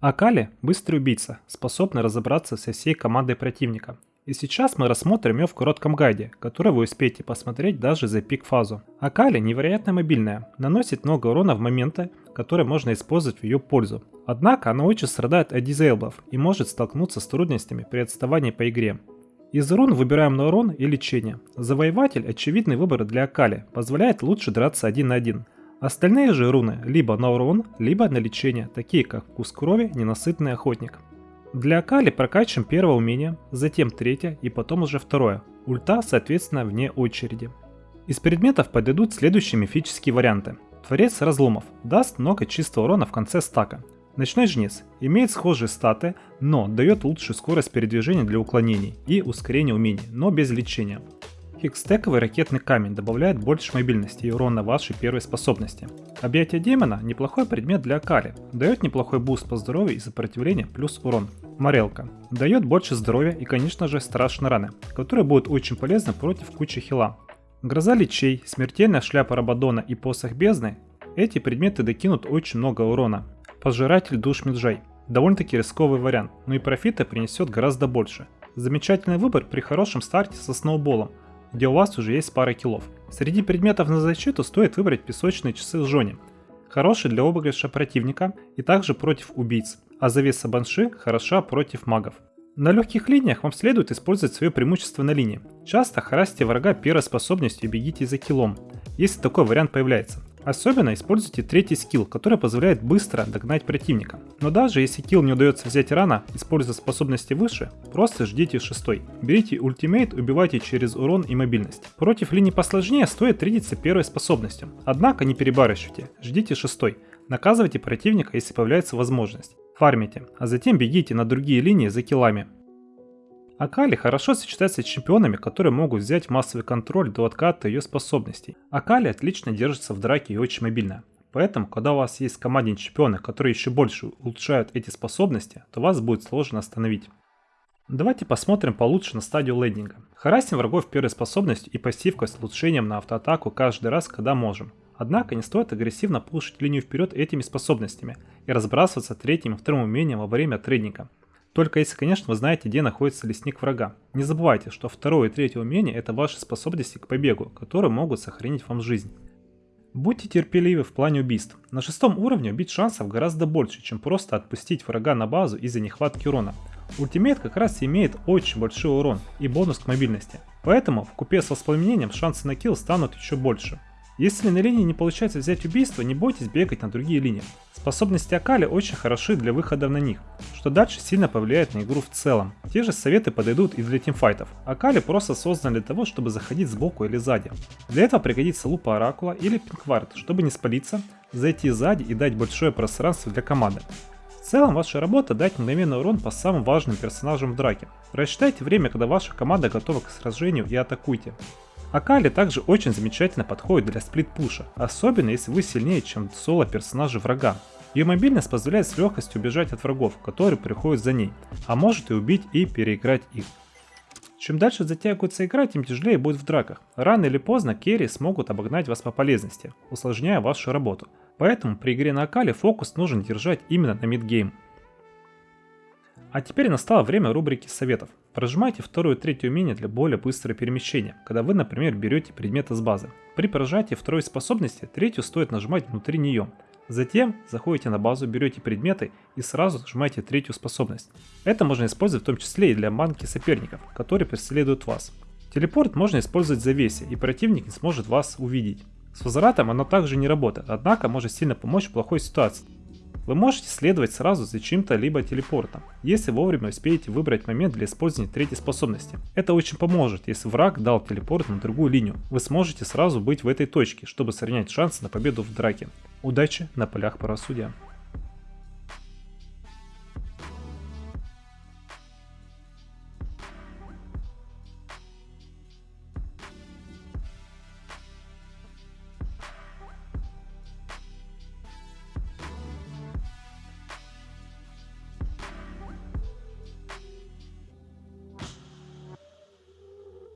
Акали – быстрый убийца, способный разобраться со всей командой противника. И сейчас мы рассмотрим ее в коротком гайде, который вы успеете посмотреть даже за пик-фазу. Акали невероятно мобильная, наносит много урона в моменты, которые можно использовать в ее пользу. Однако она очень страдает от дизейблов и может столкнуться с трудностями при отставании по игре. Из рун выбираем на урон и лечение. Завоеватель – очевидный выбор для Акали, позволяет лучше драться один на один – Остальные же руны либо на урон, либо на лечение, такие как вкус крови, ненасытный охотник. Для Акали прокачиваем первое умение, затем третье и потом уже второе. Ульта, соответственно, вне очереди. Из предметов подойдут следующие мифические варианты. Творец разломов даст много чистого урона в конце стака. Ночной жнец имеет схожие статы, но дает лучшую скорость передвижения для уклонений и ускорение умений, но без лечения. Хекстековый ракетный камень добавляет больше мобильности и урона вашей первой способности. Объятие демона – неплохой предмет для Акали, дает неплохой буст по здоровью и сопротивление плюс урон. Морелка – дает больше здоровья и конечно же страшные раны, которые будут очень полезны против кучи хила. Гроза лечей, смертельная шляпа Рабадона и посох бездны – эти предметы докинут очень много урона. Пожиратель душ Меджай – довольно-таки рисковый вариант, но и профита принесет гораздо больше. Замечательный выбор при хорошем старте со сноуболом – где у вас уже есть пара килов. Среди предметов на защиту стоит выбрать песочные часы с Жони. Хороший для обыгрыша противника и также против убийц, а завеса банши хороша против магов. На легких линиях вам следует использовать свое преимущество на линии. Часто харасьте врага первой способностью и бегите за килом, если такой вариант появляется. Особенно используйте третий скилл, который позволяет быстро догнать противника. Но даже если килл не удается взять рано, используя способности выше, просто ждите шестой. Берите ультимейт, убивайте через урон и мобильность. Против линий посложнее стоит тридиться первой способностью. Однако не перебарщивайте, ждите шестой. Наказывайте противника, если появляется возможность. Фармите, а затем бегите на другие линии за киллами. Акали хорошо сочетается с чемпионами, которые могут взять массовый контроль до отката ее способностей. Акали отлично держится в драке и очень мобильна. Поэтому, когда у вас есть в команде чемпионы, которые еще больше улучшают эти способности, то вас будет сложно остановить. Давайте посмотрим получше на стадию лендинга. Харасим врагов первой способностью и пассивкой с улучшением на автоатаку каждый раз, когда можем. Однако не стоит агрессивно пушить линию вперед этими способностями и разбрасываться третьим и вторым умением во время трейдинга. Только если, конечно, вы знаете, где находится лесник врага. Не забывайте, что второе и третье умение это ваши способности к побегу, которые могут сохранить вам жизнь. Будьте терпеливы в плане убийств. На шестом уровне убить шансов гораздо больше, чем просто отпустить врага на базу из-за нехватки урона. Ultimate как раз имеет очень большой урон и бонус к мобильности. Поэтому вкупе с воспламенением шансы на kill станут еще больше. Если на линии не получается взять убийство, не бойтесь бегать на другие линии. Способности Акали очень хороши для выхода на них, что дальше сильно повлияет на игру в целом. Те же советы подойдут и для тимфайтов. Акали просто создан для того, чтобы заходить сбоку или сзади. Для этого пригодится лупа Оракула или Пинквард, чтобы не спалиться, зайти сзади и дать большое пространство для команды. В целом ваша работа дать мгновенный урон по самым важным персонажам в драке. Рассчитайте время, когда ваша команда готова к сражению и атакуйте. Акали также очень замечательно подходит для сплит-пуша, особенно если вы сильнее, чем соло персонажа врага. Ее мобильность позволяет с легкостью убежать от врагов, которые приходят за ней, а может и убить и переиграть их. Чем дальше затягивается игра, тем тяжелее будет в драках. Рано или поздно керри смогут обогнать вас по полезности, усложняя вашу работу. Поэтому при игре на Акале фокус нужно держать именно на мидгейм. А теперь настало время рубрики советов. Прожимайте второе и третье умение для более быстрого перемещения, когда вы, например, берете предмет из базы. При прожатии второй способности третью стоит нажимать внутри нее. Затем заходите на базу, берете предметы и сразу нажимаете третью способность. Это можно использовать в том числе и для манки соперников, которые преследуют вас. Телепорт можно использовать в завесе, и противник не сможет вас увидеть. С возвратом оно также не работает, однако может сильно помочь в плохой ситуации. Вы можете следовать сразу за чем-то либо телепортом, если вовремя успеете выбрать момент для использования третьей способности. Это очень поможет, если враг дал телепорт на другую линию. Вы сможете сразу быть в этой точке, чтобы сохранять шанс на победу в драке. Удачи на полях правосудия.